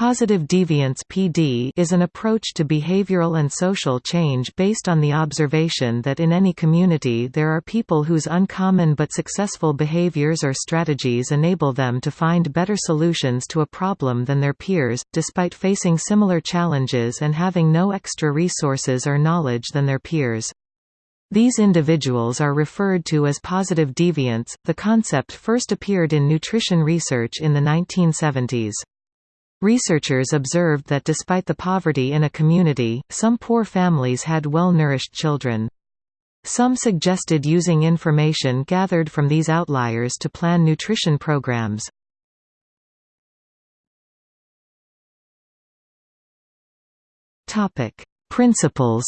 Positive deviance (PD) is an approach to behavioral and social change based on the observation that in any community there are people whose uncommon but successful behaviors or strategies enable them to find better solutions to a problem than their peers, despite facing similar challenges and having no extra resources or knowledge than their peers. These individuals are referred to as positive deviants. The concept first appeared in nutrition research in the 1970s. Researchers observed that despite the poverty in a community, some poor families had well-nourished children. Some suggested using information gathered from these outliers to plan nutrition programs. Principles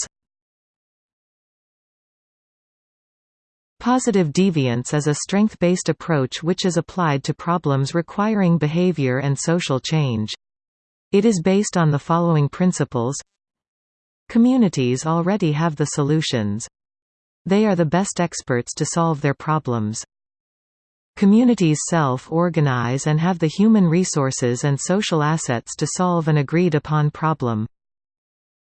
Positive deviance is a strength-based approach which is applied to problems requiring behavior and social change. It is based on the following principles Communities already have the solutions. They are the best experts to solve their problems. Communities self-organize and have the human resources and social assets to solve an agreed-upon problem.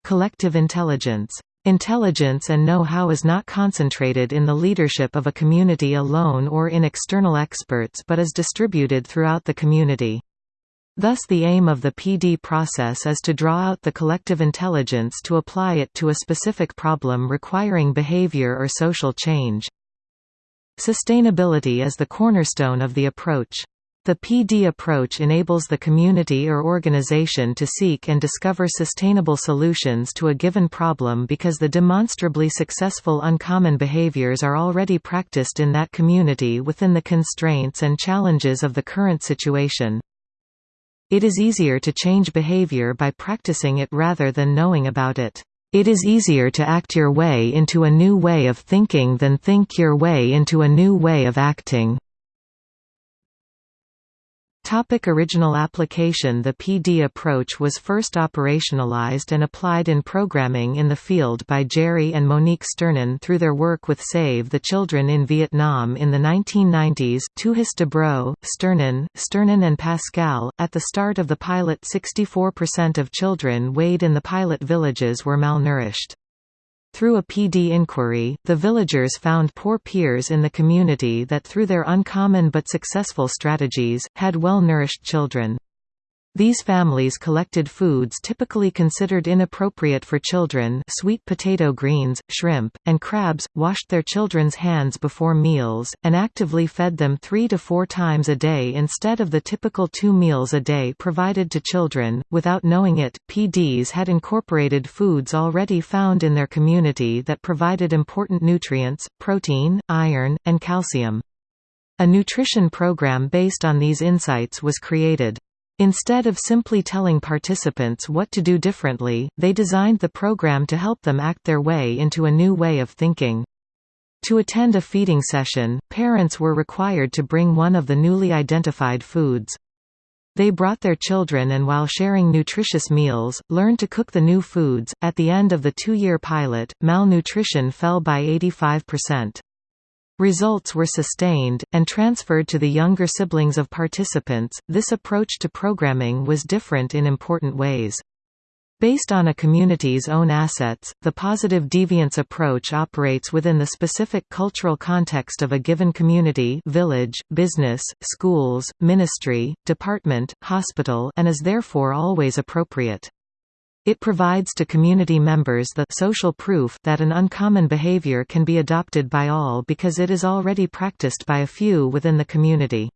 Collective intelligence Intelligence and know-how is not concentrated in the leadership of a community alone or in external experts but is distributed throughout the community. Thus the aim of the PD process is to draw out the collective intelligence to apply it to a specific problem requiring behavior or social change. Sustainability is the cornerstone of the approach. The PD approach enables the community or organization to seek and discover sustainable solutions to a given problem because the demonstrably successful uncommon behaviors are already practiced in that community within the constraints and challenges of the current situation. It is easier to change behavior by practicing it rather than knowing about it. It is easier to act your way into a new way of thinking than think your way into a new way of acting. Topic original application The PD approach was first operationalized and applied in programming in the field by Jerry and Monique Sternin through their work with Save the Children in Vietnam in the 1990s Tuhus-Dubrow, Sternin, Sternin and Pascale. At the start of the pilot 64% of children weighed in the pilot villages were malnourished. Through a PD inquiry, the villagers found poor peers in the community that through their uncommon but successful strategies, had well-nourished children. These families collected foods typically considered inappropriate for children sweet potato greens, shrimp, and crabs, washed their children's hands before meals, and actively fed them three to four times a day instead of the typical two meals a day provided to children. Without knowing it, PDs had incorporated foods already found in their community that provided important nutrients, protein, iron, and calcium. A nutrition program based on these insights was created. Instead of simply telling participants what to do differently, they designed the program to help them act their way into a new way of thinking. To attend a feeding session, parents were required to bring one of the newly identified foods. They brought their children and while sharing nutritious meals, learned to cook the new foods. At the end of the two-year pilot, malnutrition fell by 85%. Results were sustained, and transferred to the younger siblings of participants. This approach to programming was different in important ways. Based on a community's own assets, the positive deviance approach operates within the specific cultural context of a given community village, business, schools, ministry, department, hospital and is therefore always appropriate. It provides to community members the social proof that an uncommon behavior can be adopted by all because it is already practiced by a few within the community.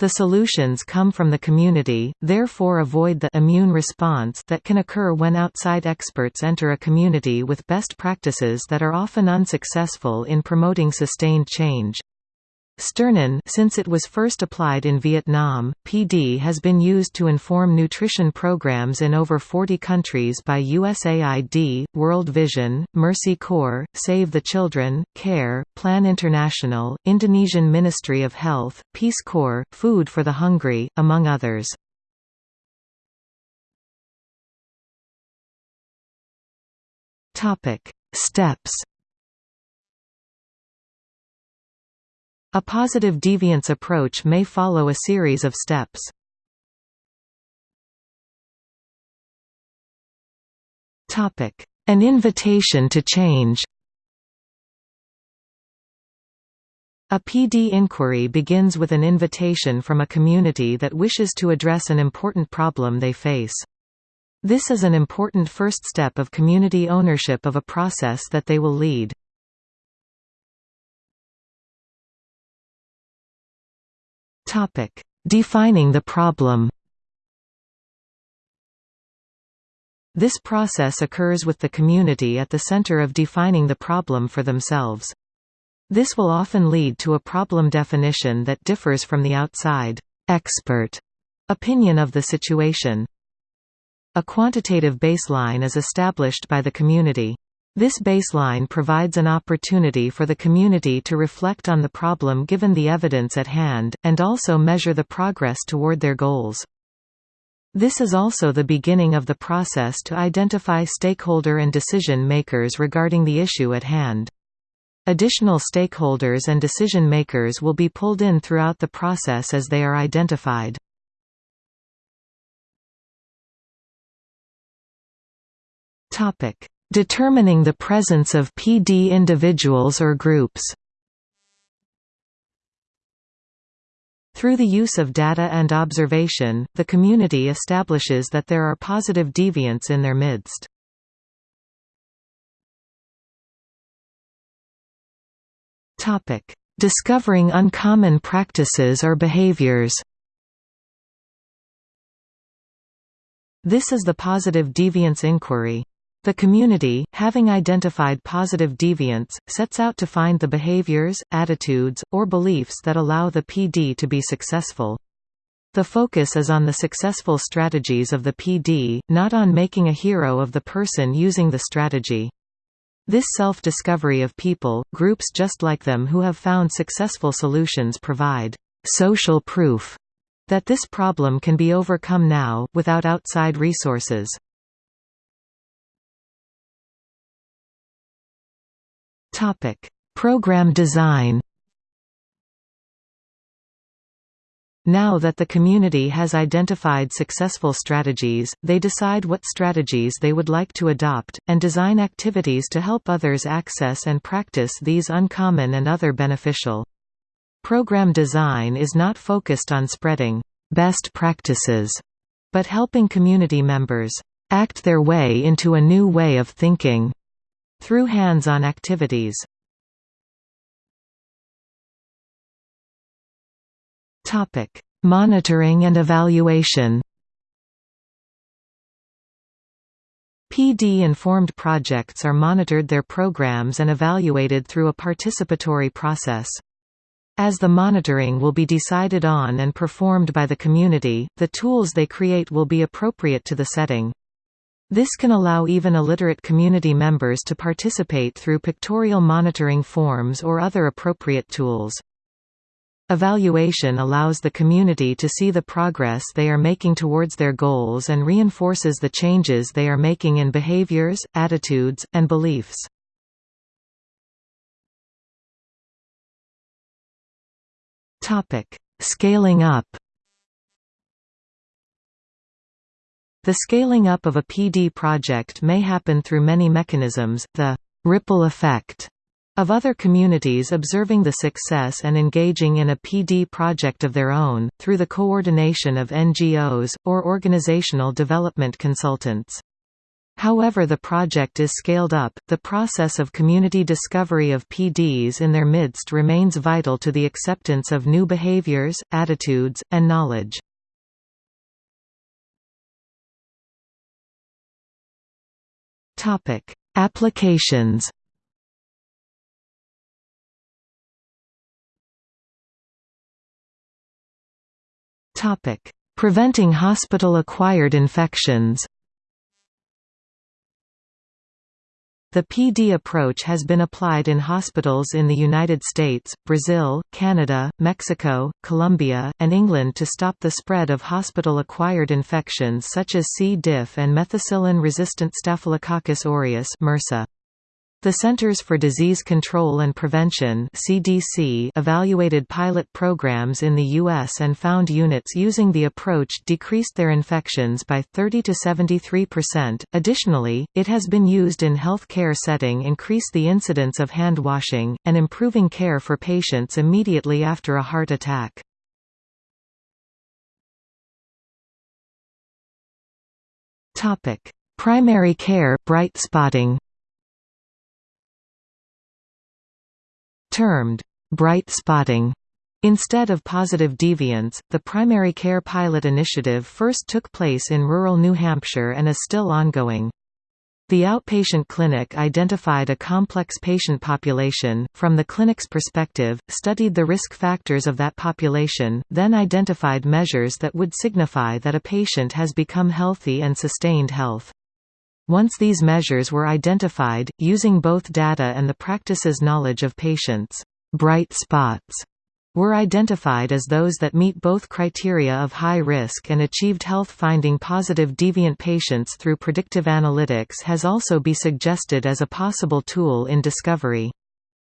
The solutions come from the community, therefore avoid the immune response that can occur when outside experts enter a community with best practices that are often unsuccessful in promoting sustained change. Sternin since it was first applied in Vietnam, PD has been used to inform nutrition programs in over 40 countries by USAID, World Vision, Mercy Corps, Save the Children, CARE, Plan International, Indonesian Ministry of Health, Peace Corps, Food for the Hungry, among others. Steps A positive deviance approach may follow a series of steps. An invitation to change A PD inquiry begins with an invitation from a community that wishes to address an important problem they face. This is an important first step of community ownership of a process that they will lead. Defining the problem This process occurs with the community at the center of defining the problem for themselves. This will often lead to a problem definition that differs from the outside expert opinion of the situation. A quantitative baseline is established by the community. This baseline provides an opportunity for the community to reflect on the problem given the evidence at hand, and also measure the progress toward their goals. This is also the beginning of the process to identify stakeholder and decision makers regarding the issue at hand. Additional stakeholders and decision-makers will be pulled in throughout the process as they are identified. Determining the presence of PD individuals or groups Through the use of data and observation, the community establishes that there are positive deviants in their midst. Discovering uncommon practices or behaviors. This is the positive deviance inquiry. The community, having identified positive deviants, sets out to find the behaviors, attitudes, or beliefs that allow the PD to be successful. The focus is on the successful strategies of the PD, not on making a hero of the person using the strategy. This self-discovery of people, groups just like them who have found successful solutions provide social proof that this problem can be overcome now, without outside resources. Program design Now that the community has identified successful strategies, they decide what strategies they would like to adopt, and design activities to help others access and practice these uncommon and other beneficial. Program design is not focused on spreading best practices, but helping community members act their way into a new way of thinking through hands-on activities. Topic: Monitoring and evaluation. PD-informed projects are monitored their programs and evaluated through a participatory process. As the monitoring will be decided on and performed by the community, the tools they create will be appropriate to the setting. This can allow even illiterate community members to participate through pictorial monitoring forms or other appropriate tools. Evaluation allows the community to see the progress they are making towards their goals and reinforces the changes they are making in behaviors, attitudes, and beliefs. Scaling up The scaling up of a PD project may happen through many mechanisms, the «ripple effect» of other communities observing the success and engaging in a PD project of their own, through the coordination of NGOs, or organizational development consultants. However the project is scaled up, the process of community discovery of PDs in their midst remains vital to the acceptance of new behaviors, attitudes, and knowledge. Applications Topic: Preventing hospital-acquired infections. The PD approach has been applied in hospitals in the United States, Brazil, Canada, Mexico, Colombia, and England to stop the spread of hospital-acquired infections such as C. diff and methicillin-resistant Staphylococcus aureus MRSA. The Centers for Disease Control and Prevention (CDC) evaluated pilot programs in the US and found units using the approach decreased their infections by 30 to 73%. Additionally, it has been used in healthcare setting increase the incidence of hand washing and improving care for patients immediately after a heart attack. Topic: Primary care bright spotting. Termed bright spotting Instead of positive deviance, the primary care pilot initiative first took place in rural New Hampshire and is still ongoing. The outpatient clinic identified a complex patient population, from the clinic's perspective, studied the risk factors of that population, then identified measures that would signify that a patient has become healthy and sustained health. Once these measures were identified, using both data and the practice's knowledge of patients' bright spots were identified as those that meet both criteria of high risk and achieved health finding positive deviant patients through predictive analytics has also be suggested as a possible tool in discovery.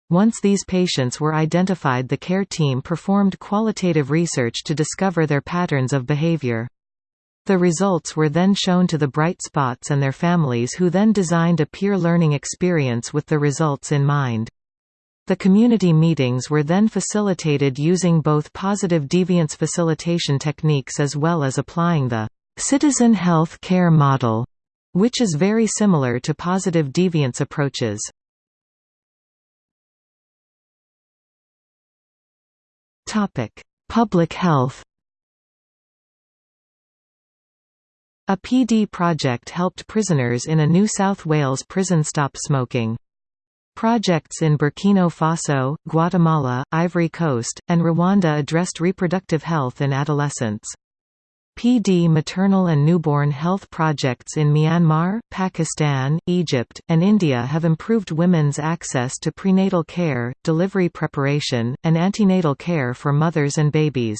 Once these patients were identified the care team performed qualitative research to discover their patterns of behavior. The results were then shown to the bright spots and their families who then designed a peer learning experience with the results in mind. The community meetings were then facilitated using both positive deviance facilitation techniques as well as applying the citizen health care model, which is very similar to positive deviance approaches. Public health A PD project helped prisoners in a New South Wales prison stop smoking. Projects in Burkina Faso, Guatemala, Ivory Coast, and Rwanda addressed reproductive health in adolescents. PD maternal and newborn health projects in Myanmar, Pakistan, Egypt, and India have improved women's access to prenatal care, delivery preparation, and antenatal care for mothers and babies.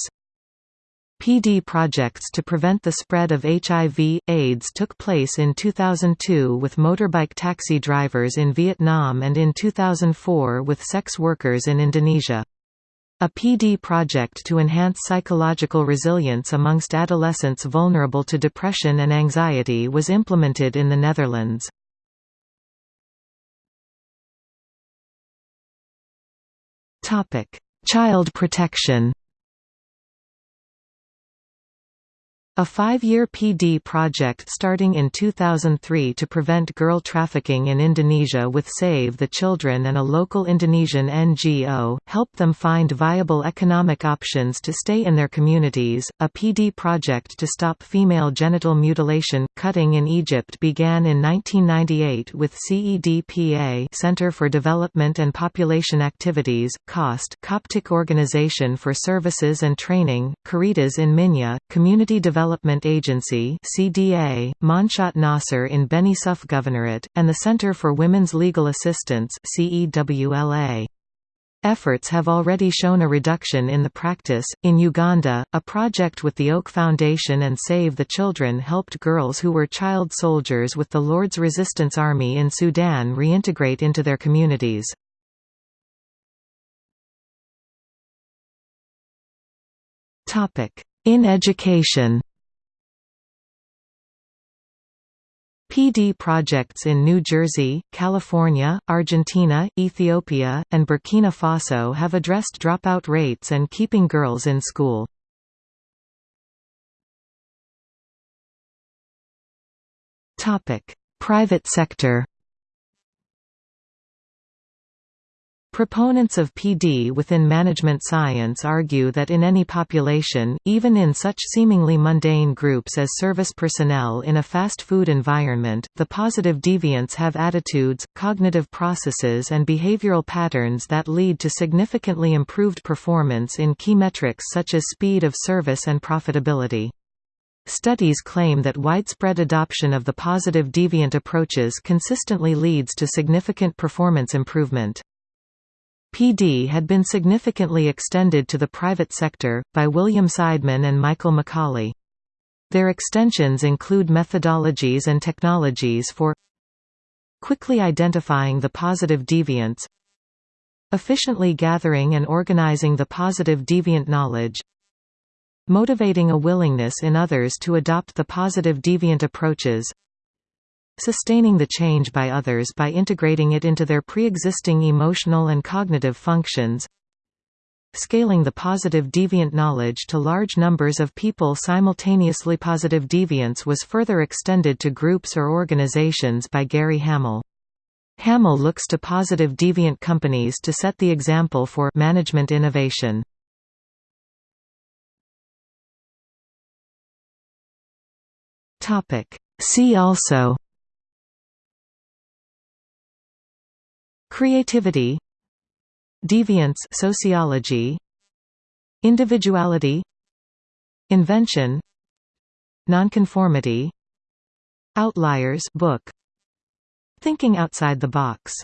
PD projects to prevent the spread of HIV, AIDS took place in 2002 with motorbike taxi drivers in Vietnam and in 2004 with sex workers in Indonesia. A PD project to enhance psychological resilience amongst adolescents vulnerable to depression and anxiety was implemented in the Netherlands. Child protection A five-year PD project starting in 2003 to prevent girl trafficking in Indonesia with Save the Children and a local Indonesian NGO, helped them find viable economic options to stay in their communities. A PD project to stop female genital mutilation, cutting in Egypt began in 1998 with CEDPA Center for Development and Population Activities, COST Coptic Organization for Services and Training, Caritas in Minya, Community Development Development Agency CDA, Manshat Nasser in Beni Suef Governorate, and the Center for Women's Legal Assistance CEWLA. Efforts have already shown a reduction in the practice. In Uganda, a project with the Oak Foundation and Save the Children helped girls who were child soldiers with the Lord's Resistance Army in Sudan reintegrate into their communities. In education PD projects in New Jersey, California, Argentina, Ethiopia, and Burkina Faso have addressed dropout rates and keeping girls in school. Private sector Proponents of PD within management science argue that in any population, even in such seemingly mundane groups as service personnel in a fast food environment, the positive deviants have attitudes, cognitive processes and behavioral patterns that lead to significantly improved performance in key metrics such as speed of service and profitability. Studies claim that widespread adoption of the positive deviant approaches consistently leads to significant performance improvement. PD had been significantly extended to the private sector, by William Seidman and Michael McCauley. Their extensions include methodologies and technologies for quickly identifying the positive deviants efficiently gathering and organizing the positive deviant knowledge motivating a willingness in others to adopt the positive deviant approaches sustaining the change by others by integrating it into their pre-existing emotional and cognitive functions scaling the positive deviant knowledge to large numbers of people simultaneously positive deviance was further extended to groups or organizations by Gary Hamel. Hamel looks to positive deviant companies to set the example for management innovation. See also Creativity Deviance sociology Individuality Invention Nonconformity Outliers book Thinking outside the box